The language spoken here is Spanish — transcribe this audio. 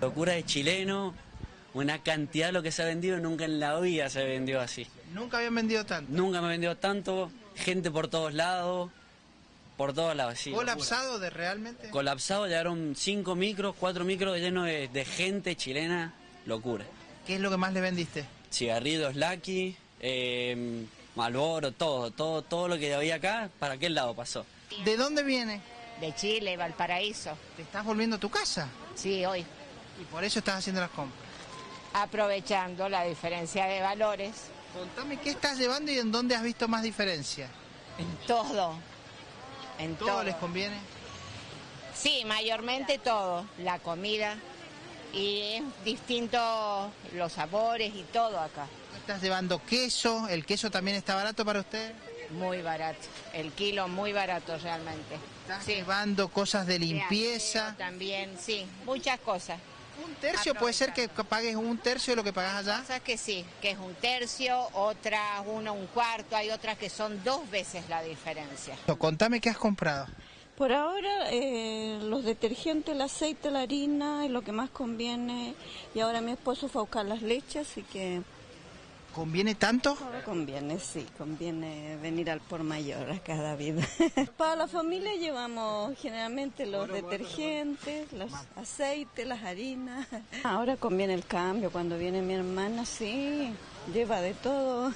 Locura de chileno, una cantidad de lo que se ha vendido, nunca en la vida se vendió así. Nunca habían vendido tanto. Nunca me vendió tanto, gente por todos lados, por todos lados, sí. locura. ¿Colapsado de realmente? Colapsado, llegaron cinco micros, cuatro micros llenos de, de gente chilena, locura. ¿Qué es lo que más le vendiste? Cigarrillos Lucky, eh, Malboro, todo, todo, todo lo que había acá, para aquel lado pasó. ¿De dónde viene? De Chile, Valparaíso. ¿Te estás volviendo a tu casa? Sí, hoy. Y por eso estás haciendo las compras. Aprovechando la diferencia de valores Contame qué estás llevando y en dónde has visto más diferencia. en todo. En ¿Todo todo. les conviene? Sí, mayormente todo. La comida. Y es distinto los sabores y todo acá. ¿Estás llevando queso? ¿El queso también está barato para usted? Muy barato. El kilo muy barato realmente. ¿Estás Sí. llevando cosas de limpieza? También, sí. Muchas cosas. ¿Un tercio puede ser que pagues un tercio de lo que pagas allá? Cosas que sí, que es un tercio, otras uno, un cuarto, hay otras que son dos veces la diferencia. Contame qué has comprado. Por ahora, eh, los detergentes, el aceite, la harina es lo que más conviene. Y ahora mi esposo fue a buscar las leches, así que ¿Conviene tanto? ahora conviene, sí, conviene venir al por mayor a cada vida. Para la familia llevamos generalmente los detergentes, los aceites, las harinas. Ahora conviene el cambio, cuando viene mi hermana, sí, lleva de todo.